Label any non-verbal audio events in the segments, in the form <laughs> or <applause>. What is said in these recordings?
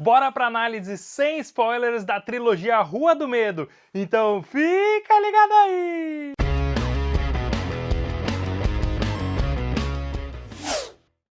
Bora pra análise sem spoilers da trilogia Rua do Medo. Então fica ligado aí!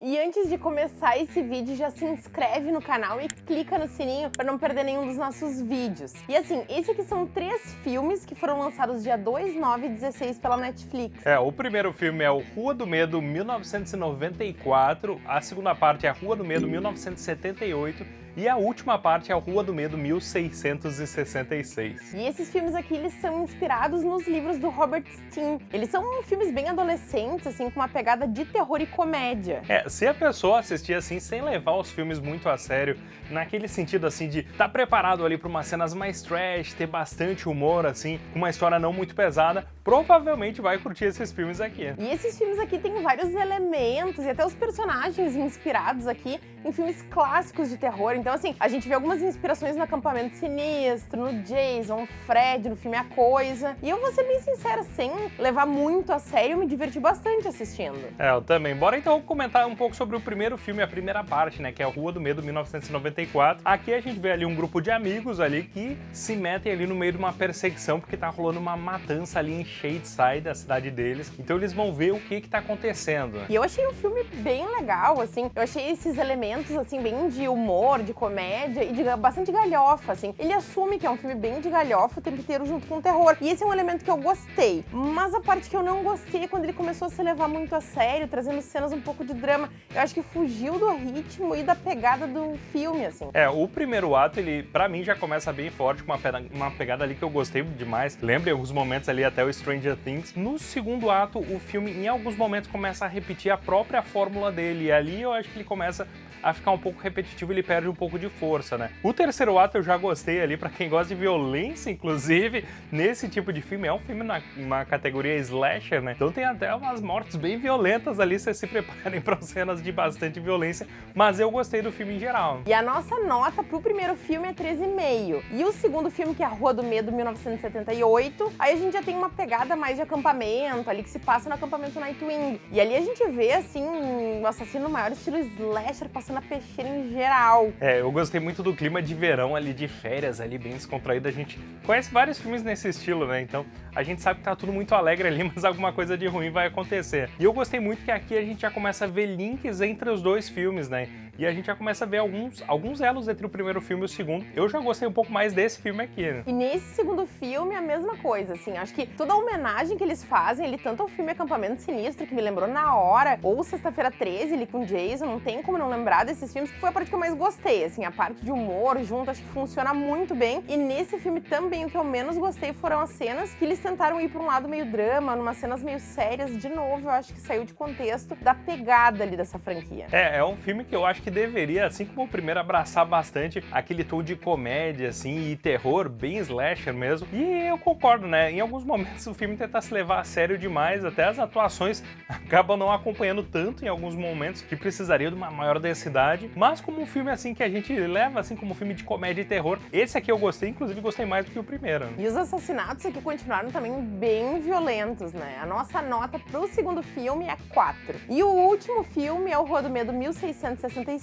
E antes de começar esse vídeo, já se inscreve no canal e clica no sininho para não perder nenhum dos nossos vídeos. E assim, esse aqui são três filmes que foram lançados dia 2, 9 e 16 pela Netflix. É, o primeiro filme é o Rua do Medo 1994, a segunda parte é a Rua do Medo 1978 e a última parte é a Rua do Medo 1666. E esses filmes aqui, eles são inspirados nos livros do Robert Stein. Eles são filmes bem adolescentes, assim, com uma pegada de terror e comédia. É, se a pessoa assistir assim, sem levar os filmes muito a sério, naquele sentido assim de estar tá preparado ali para umas cenas mais trash, ter bastante humor, assim, uma história não muito pesada, provavelmente vai curtir esses filmes aqui. E esses filmes aqui têm vários elementos e até os personagens inspirados aqui em filmes clássicos de terror. Então, assim, a gente vê algumas inspirações no Acampamento Sinistro, no Jason, Fred, no filme A Coisa. E eu vou ser bem sincera, sem levar muito a sério, eu me diverti bastante assistindo. É, eu também. Bora então comentar um pouco sobre o primeiro filme, a primeira parte, né, que é a Rua do Medo, 1994. Aqui a gente vê ali um grupo de amigos ali que se metem ali no meio de uma perseguição porque tá rolando uma matança ali em Shadeside, da cidade deles. Então eles vão ver o que que tá acontecendo. E eu achei o filme bem legal, assim. Eu achei esses elementos, assim, bem de humor, de comédia e de bastante galhofa, assim. Ele assume que é um filme bem de galhofa o tempo inteiro junto com o terror. E esse é um elemento que eu gostei. Mas a parte que eu não gostei é quando ele começou a se levar muito a sério, trazendo cenas um pouco de drama. Eu acho que fugiu do ritmo e da pegada do filme, assim. É, o primeiro ato, ele, pra mim, já começa bem forte, com uma, uma pegada ali que eu gostei demais. Lembra em alguns momentos ali até o Stranger Things. No segundo ato, o filme, em alguns momentos, começa a repetir a própria fórmula dele. E ali eu acho que ele começa a ficar um pouco repetitivo, ele perde um pouco de força, né? O terceiro ato eu já gostei ali, pra quem gosta de violência, inclusive, nesse tipo de filme, é um filme na uma categoria slasher, né? Então tem até umas mortes bem violentas ali, vocês se preparem <laughs> para cenas de bastante violência, mas eu gostei do filme em geral. E a nossa nota pro primeiro filme é 13,5. E o segundo filme, que é A Rua do Medo, 1978, aí a gente já tem uma pegada mais de acampamento, ali que se passa no acampamento Nightwing. E ali a gente vê, assim, um assassino maior estilo slasher passando na peixeira em geral. É, eu gostei muito do clima de verão ali, de férias ali, bem descontraído. A gente conhece vários filmes nesse estilo, né? Então a gente sabe que tá tudo muito alegre ali, <laughs> mas alguma coisa de ruim vai acontecer. E eu gostei muito que aqui a gente já começa a ver links entre os dois filmes, né? E a gente já começa a ver alguns, alguns elos entre o primeiro filme e o segundo. Eu já gostei um pouco mais desse filme aqui, né? E nesse segundo filme, a mesma coisa, assim. Acho que toda a homenagem que eles fazem, ele tanto ao filme Acampamento Sinistro, que me lembrou na hora, ou Sexta-feira 13, ali com Jason, não tem como não lembrar desses filmes, que foi a parte que eu mais gostei, assim. A parte de humor junto, acho que funciona muito bem. E nesse filme também, o que eu menos gostei foram as cenas que eles tentaram ir pra um lado meio drama, numas cenas meio sérias. De novo, eu acho que saiu de contexto da pegada ali dessa franquia. É, é um filme que eu acho que deveria, assim como o primeiro, abraçar bastante aquele tom de comédia, assim, e terror, bem slasher mesmo. E eu concordo, né? Em alguns momentos <laughs> o filme tenta se levar a sério demais, até as atuações <laughs> acabam não acompanhando tanto em alguns momentos, que precisaria de uma maior densidade. Mas como um filme, assim, que a gente leva, assim, como um filme de comédia e terror, esse aqui eu gostei, inclusive gostei mais do que o primeiro. E os assassinatos aqui continuaram também bem violentos, né? A nossa nota pro segundo filme é 4. E o último filme é o Rua do Medo 1666,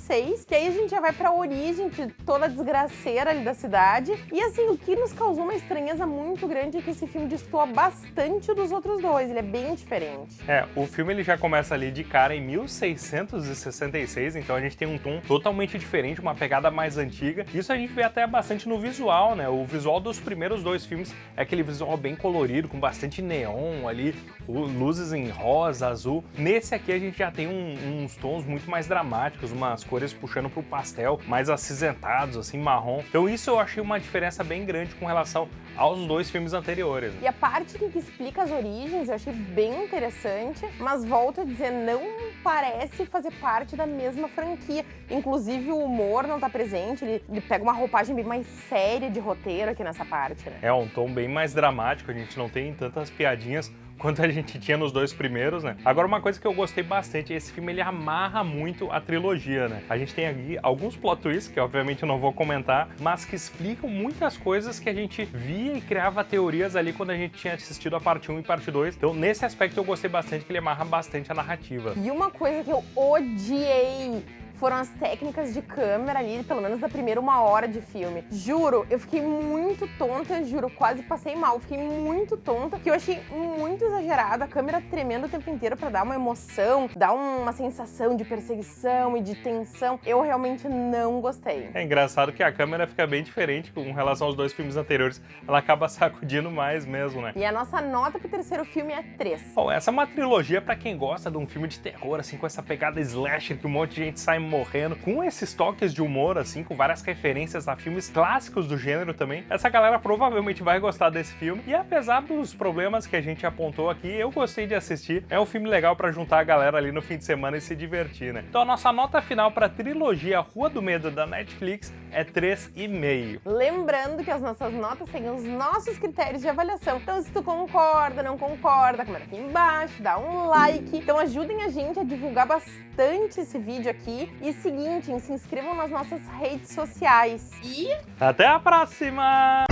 que aí a gente já vai pra origem de toda a desgraceira ali da cidade. E assim, o que nos causou uma estranheza muito grande é que esse filme destoa bastante dos outros dois, ele é bem diferente. É, o filme ele já começa ali de cara em 1666, então a gente tem um tom totalmente diferente, uma pegada mais antiga. Isso a gente vê até bastante no visual, né? O visual dos primeiros dois filmes é aquele visual bem colorido, com bastante neon ali, luzes em rosa, azul. Nesse aqui a gente já tem um, uns tons muito mais dramáticos, umas cores puxando pro pastel, mais acinzentados, assim, marrom. Então isso eu achei uma diferença bem grande com relação aos dois filmes anteriores. E a parte que explica as origens eu achei bem interessante, mas volto a dizer, não parece fazer parte da mesma franquia. Inclusive o humor não tá presente, ele, ele pega uma roupagem bem mais séria de roteiro aqui nessa parte, né? É um tom bem mais dramático, a gente não tem tantas piadinhas quanto a gente tinha nos dois primeiros, né? Agora, uma coisa que eu gostei bastante, esse filme ele amarra muito a trilogia, né? A gente tem aqui alguns plot twists, que obviamente eu não vou comentar, mas que explicam muitas coisas que a gente via e criava teorias ali quando a gente tinha assistido a parte 1 e parte 2. Então, nesse aspecto eu gostei bastante, que ele amarra bastante a narrativa. E uma coisa que eu odiei foram as técnicas de câmera ali, pelo menos da primeira uma hora de filme. Juro, eu fiquei muito tonta, juro, quase passei mal. Fiquei muito tonta, que eu achei muito exagerado, a câmera tremendo o tempo inteiro para dar uma emoção, dar uma sensação de perseguição e de tensão. Eu realmente não gostei. É engraçado que a câmera fica bem diferente com relação aos dois filmes anteriores. Ela acaba <laughs> sacudindo mais mesmo, né? E a nossa nota pro terceiro filme é 3. Bom, essa é uma trilogia para quem gosta de um filme de terror, assim, com essa pegada slasher que um monte de gente sai morrendo, com esses toques de humor, assim, com várias referências a filmes clássicos do gênero também. Essa galera provavelmente vai gostar desse filme. E apesar dos problemas que a gente apontou aqui, eu gostei de assistir. É um filme legal para juntar a galera ali no fim de semana e se divertir, né? Então a nossa nota final para a trilogia Rua do Medo da Netflix é 3,5. Lembrando que as nossas notas seguem os nossos critérios de avaliação. Então se tu concorda, não concorda, comenta aqui embaixo, dá um like. Então ajudem a gente a divulgar bastante esse vídeo aqui. E seguinte, se inscrevam nas nossas redes sociais. E até a próxima!